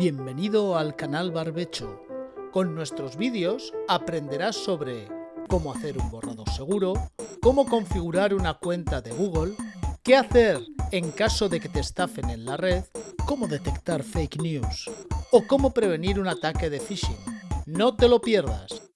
Bienvenido al canal Barbecho. Con nuestros vídeos aprenderás sobre cómo hacer un borrador seguro, cómo configurar una cuenta de Google, qué hacer en caso de que te estafen en la red, cómo detectar fake news o cómo prevenir un ataque de phishing. No te lo pierdas.